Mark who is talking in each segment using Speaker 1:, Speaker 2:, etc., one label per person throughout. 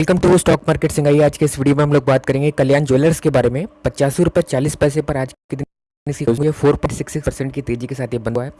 Speaker 1: Welcome to stock market सिंगाई आज के इस वीडियो में हम लोग बात करेंगे कल्याण ज्वेलर्स के बारे में। पचासी रुपये चालीस पैसे पर आज के दिन four point six six percent की तेज़ी के साथ ये बंद हुआ है।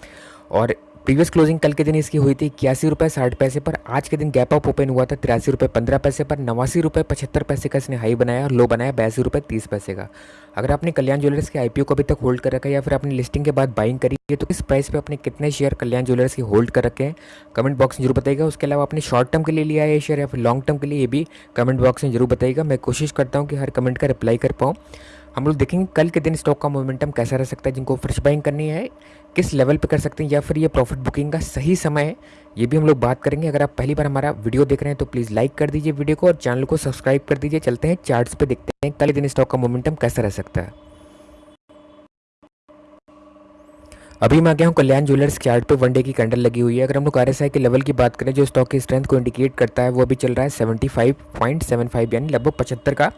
Speaker 1: और प्रीवियस क्लोजिंग कल के दिन इसकी हुई थी इक्यासी रुपये साठ पैसे पर। आज के दिन गैप अप ओपन हुआ था तिरासी रुपये पंद्रह पैसे पर। नवासी रुपये पचहत्तर पैसे का इसने हाई बनाया और लो बनाया बयासी रुपये तीस पैसे का। अगर आपने कल्याण ज्वेलर्स के आईपीओ को अभी तक होल्ड कर रखा है या फिर अपनी लिस्टिंग के बाद बाइंग करी है तो किस प्राइस पे अपने कितने शेयर कल्याण ज्वेलर्स की होल्ड कर रखे हैं? कमेंट बॉक्स में ज़रूर बताइएगा। उसके अलावा अपने शॉर्ट टर्म के लिए लिया है शेयर या फिर लॉन्ग टर्म के लिए, ये भी कमेंट बॉक्स में ज़रूर बताइएगा। मैं कोशिश करता हूँ कि हर कमेंट का रिप्लाई कर पाऊँ। हम लोग देखेंगे कल के दिन स्टॉक का मोमेंटम कैसा रह सकता है, जिनको फ्रेश बाइंग करनी है, किस लेवल पे कर सकते हैं, या फिर ये प्रॉफिट बुकिंग का सही समय है, ये भी हम लोग बात करेंगे। अगर आप पहली बार हमारा वीडियो देख रहे हैं तो प्लीज़ लाइक कर दीजिए वीडियो को और चैनल को सब्सक्राइब कर दीजिए। चलते हैं चार्ट्स पे, देखते हैं कल दिन स्टॉक का मोमेंटम कैसा रह सकता है। अभी मैं आ गया हूँ कल्याण ज्वेलर्स चार्ट पे वन डे की कैंडल लगी हुई है। अगर हम लोग आर के लेवल की बात करें, जो स्टॉक की स्ट्रेंथ को इंडिकेट करता है, वो अभी चल रहा है seventy five point seven five यानी लगभग पचहत्तर का।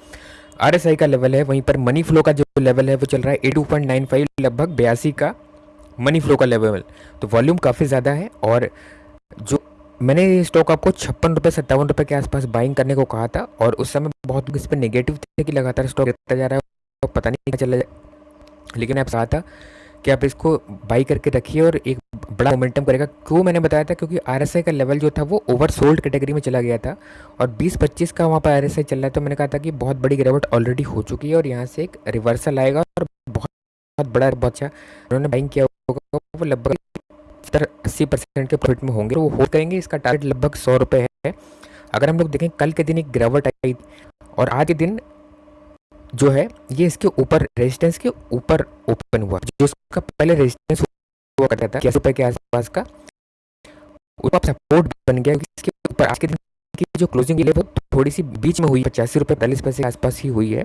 Speaker 1: आरएसआई का लेवल है, वहीं पर मनी फ्लो का जो लेवल है, वो चल रहा है एटू पॉइंट नाइन फाइव लगभग बयासी का मनी फ्लो का लेवल तो वॉल्यूम काफ़ी ज़्यादा है और जो मैंने ये स्टॉक आपको छप्पन रुपये सत्तावन रुपये के आसपास बाइंग करने को कहा था और उस समय बहुत इस पर नेगेटिव थे कि लगातार स्टॉक गिरता जा रहा है पता नहीं चला लेकिन आप कहा था कि आप इसको बाई करके रखिए और एक बड़ा मोमेंटम करेगा। क्यों मैंने बताया था? क्योंकि आरएसआई का लेवल जो था, वो ओवर सोल्ड कैटेगरी में चला गया था और 20-25 का वहाँ पर आरएसआई चल रहा है। तो मैंने कहा था कि बहुत बड़ी गिरावट ऑलरेडी हो चुकी है और यहाँ से एक रिवर्सल आएगा और बहुत बहुत बड़ा, बहुत अच्छा। उन्होंने बाइंग किया होगा, वो लगभग सत्तर अस्सी परसेंट के प्रॉफिट में होंगे। वो होल्ड करेंगे। इसका टारगेट लगभग सौ रुपये है। अगर हम लोग देखें, कल के दिन एक गिरावट आई और आज के दिन जो है, ये इसके ऊपर रेजिस्टेंस के ऊपर ओपन हुआ। जो इसका पहले रेजिस्टेंस हुआ करता था कैसे के आसपास का ऊपर सपोर्ट बन गया इसके ऊपर आज के दिन की जो क्लोजिंग है वो थोड़ी सी बीच में हुई पचासी रुपये पैंतालीस पैसे के आसपास ही हुई है।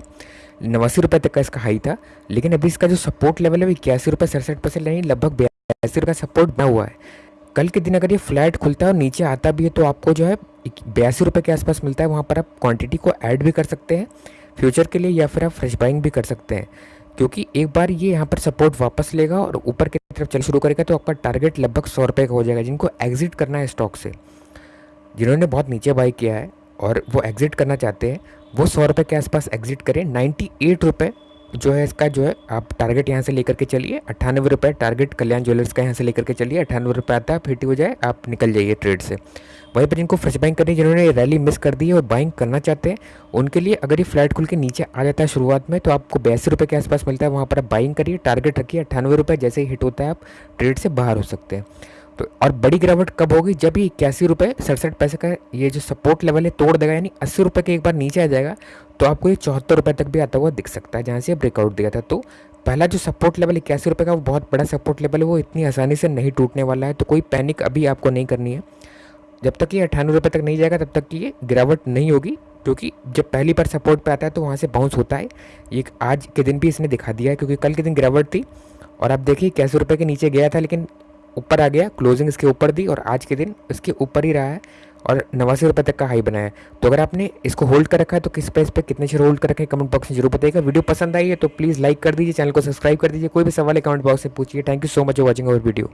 Speaker 1: नवासी रुपये तक का इसका हाई था। लेकिन अभी इसका जो सपोर्ट लेवल है वो इक्यासी रुपये सड़सठ परसेंट नहीं, लगभग बयासी रुपये सपोर्ट बना हुआ है। कल के दिन अगर ये फ्लैट खुलता है और नीचे आता भी है तो आपको जो है बयासी रुपये के आसपास मिलता है। वहाँ पर आप क्वांटिटी को ऐड भी कर सकते हैं। फ्यूचर के लिए या फिर आप फ्रेश बाइंग भी कर सकते हैं। क्योंकि एक बार ये यहाँ पर सपोर्ट वापस लेगा और ऊपर की तरफ़ चल शुरू करेगा तो आपका टारगेट लगभग सौ रुपये का हो जाएगा, जिनको एग्जिट करना है स्टॉक से। जिन्होंने बहुत नीचे बाई किया है और वो एग्जिट करना चाहते हैं, वो सौ रुपये के आसपास एग्जिट करें। नाइन्टी एट रुपये जो है इसका जो है, आप टारगेट यहाँ से लेकर के चलिए। अट्ठानवे रुपये टारगेट कल्याण ज्वेलर्स का यहाँ से लेकर के चलिए। अट्ठानवे रुपये आता है, फिर हो जाए, आप निकल जाइए ट्रेड से। वहीं पर जिनको फ्रेश बाइंग करनी जिन्होंने रैली मिस कर दी है और बाइंग करना चाहते हैं, उनके लिए अगर ये फ्लैट खुल के नीचे आ जाता है शुरुआत में तो आपको बयासी रुपये के आसपास मिलता है। वहाँ पर आप बाइंग करिए टारगेट रखिए। अट्ठानवे रुपये जैसे ही हिट होता है, आप ट्रेड से बाहर हो सकते हैं। तो और बड़ी गिरावट कब होगी? जब ये इक्यासी रुपये सड़सठ पैसे का ये जो सपोर्ट लेवल है, तोड़ देगा, यानी अस्सी रुपये के एक बार नीचे आ जाएगा तो आपको ये चौहत्तर रुपये तक भी आता हुआ दिख सकता है, जहाँ से ब्रेकआउट दिया था। तो पहला जो सपोर्ट लेवल इक्यासी रुपये का, वो बहुत बड़ा सपोर्ट लेवल है, वो इतनी आसानी से नहीं टूटने वाला है। तो कोई पैनिक अभी आपको नहीं करनी है। जब तक ये अठानवे रुपये तक नहीं जाएगा, तब तक ये गिरावट नहीं होगी, क्योंकि जब पहली बार सपोर्ट पे आता है तो वहाँ से बाउंस होता है। ये आज के दिन भी इसने दिखा दिया है, क्योंकि कल के दिन गिरावट थी। और आप देखिए, इक्यासी रुपये के नीचे गया था, लेकिन ऊपर आ गया क्लोजिंग इसके ऊपर दी और आज के दिन इसके ऊपर ही रहा है और नवासी रुपये तक का हाई बनाया है। तो अगर आपने इसको होल्ड कर रखा है तो किस प्राइस पे कितने शेयर होल्ड कर रखे हैं कमेंट बॉक्स में ज़रूर बताइएगा। वीडियो पसंद आई है तो प्लीज़ लाइक कर दीजिए चैनल को सब्सक्राइब कर दीजिए। कोई भी सवाल है कमेंट बॉक्स से पूछिए। Thank you so much for watching our video